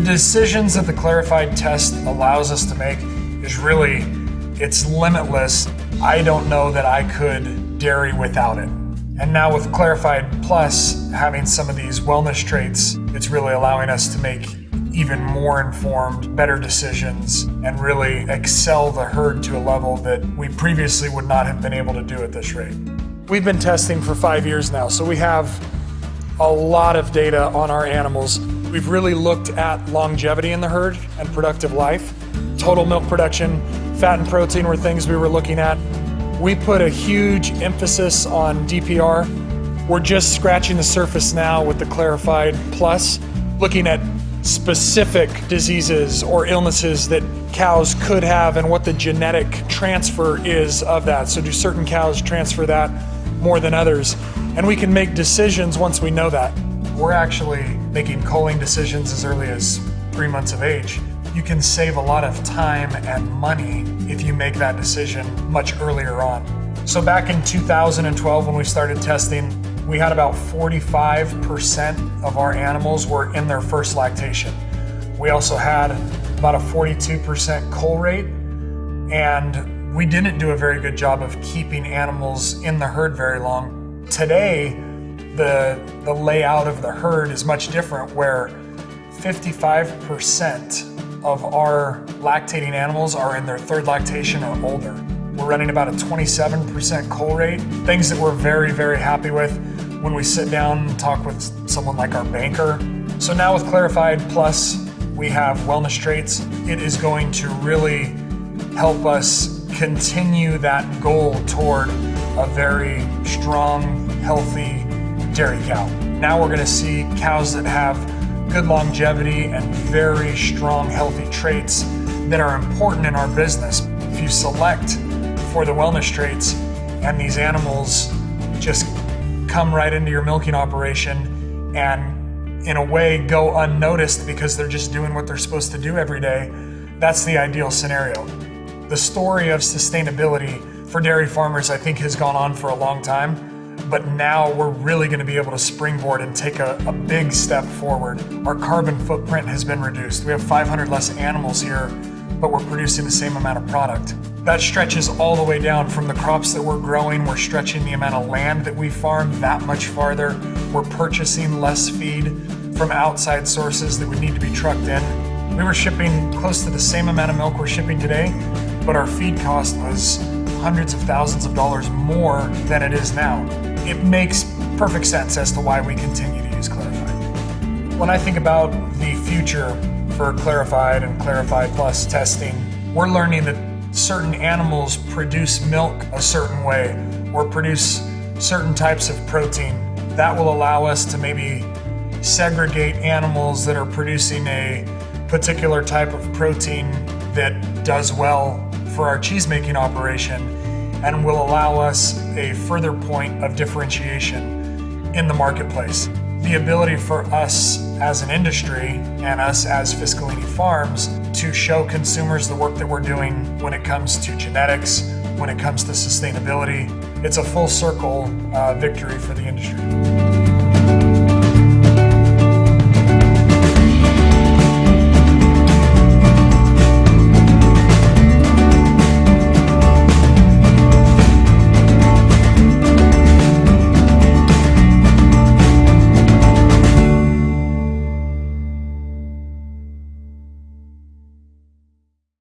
The decisions that the Clarifide test allows us to make is really, it's limitless. I don't know that I could dairy without it. And now with Clarifide Plus having some of these wellness traits, it's really allowing us to make even more informed, better decisions, and really excel the herd to a level that we previously would not have been able to do at this rate. We've been testing for five years now, so we have a lot of data on our animals. We've really looked at longevity in the herd and productive life. Total milk production, fat and protein were things we were looking at. We put a huge emphasis on DPR. We're just scratching the surface now with the Clarifide Plus, looking at specific diseases or illnesses that cows could have and what the genetic transfer is of that. So do certain cows transfer that more than others? And we can make decisions once we know that. We're actually making culling decisions as early as three months of age you can save a lot of time and money if you make that decision much earlier on. So back in 2012 when we started testing, we had about 45% of our animals were in their first lactation. We also had about a 42% cull rate and we didn't do a very good job of keeping animals in the herd very long. Today, the, the layout of the herd is much different where 55% of our lactating animals are in their third lactation or older. We're running about a 27% cull rate, things that we're very, very happy with when we sit down and talk with someone like our banker. So now with Clarifide Plus, we have wellness traits. It is going to really help us continue that goal toward a very strong, healthy dairy cow. Now we're gonna see cows that have good longevity and very strong, healthy traits that are important in our business. If you select for the wellness traits and these animals just come right into your milking operation and in a way go unnoticed because they're just doing what they're supposed to do every day, that's the ideal scenario. The story of sustainability for dairy farmers, I think, has gone on for a long time but now we're really going to be able to springboard and take a, a, big step forward. Our carbon footprint has been reduced. We have 500 less animals here, but we're producing the same amount of product. That stretches all the way down from the crops that we're growing. We're stretching the amount of land that we farm that much farther. We're purchasing less feed from outside sources that would need to be trucked in. We were shipping close to the same amount of milk we're shipping today, but our feed cost was hundreds of thousands of dollars more than it is now it makes perfect sense as to why we continue to use Clarifide. When I think about the future for Clarifide and Clarifide Plus testing, we're learning that certain animals produce milk a certain way or produce certain types of protein. That will allow us to maybe segregate animals that are producing a particular type of protein that does well for our cheese making operation and will allow us a further point of differentiation in the marketplace. The ability for us as an industry and us as Fiscalini Farms to show consumers the work that we're doing when it comes to genetics, when it comes to sustainability. It's a full circle uh, victory for the industry.